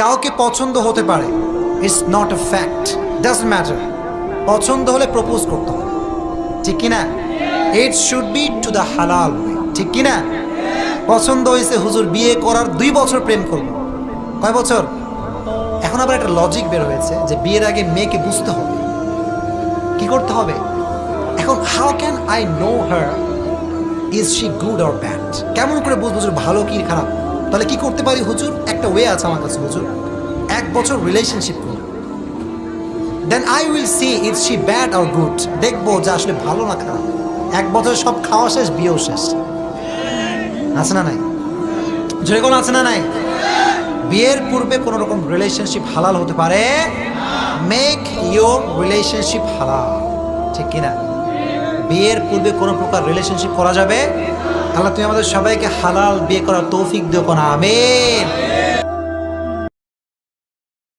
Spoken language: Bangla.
কাউকে পছন্দ হতে পারে। It's not a fact does matter পছন্দ হলে প্রপোজ করতে হবে। ঠিক কিনা? It should be to the হালাল ঠিক কিনা? পছন্দ হয়েছে হুজুর বিয়ে করার দুই বছর প্রেম করব কয় বছর? এখন আবার একটা লজিক বের হয়েছে যে বিয়ের আগে মেয়েকে বুঝতে হবে। কি করতে হবে? এখন how can I know her is she good or bad কেমন করে বুঝব ভালো কি খারাপ? তাহলে কি করতে পারি হুজুর? একটা ওয়ে আছে আমার কাছে হুজুর। এক বছর রিলেশনশিপ করি then I will see is she bad or good দেখব যে আসলে ভালো না খারাপ। এক বছর সব খাওয়া শেষ, বিয়েও শেষ। আছে না নাই? জোরে কোনো আছে না নাই? বিয়ের পূর্বে কোনো রকম রিলেশনশিপ হালাল হতে পারে? মেক ইয়োর রিলেশনশিপ হালাল। ঠিক কিনা? বিয়ের পূর্বে কোনো প্রকার রিলেশনশিপ করা যাবে? আল্লাহ তুমি আমাদের সবাইকে হালাল বিয়ে করার তৌফিক দিও কোন আমিন।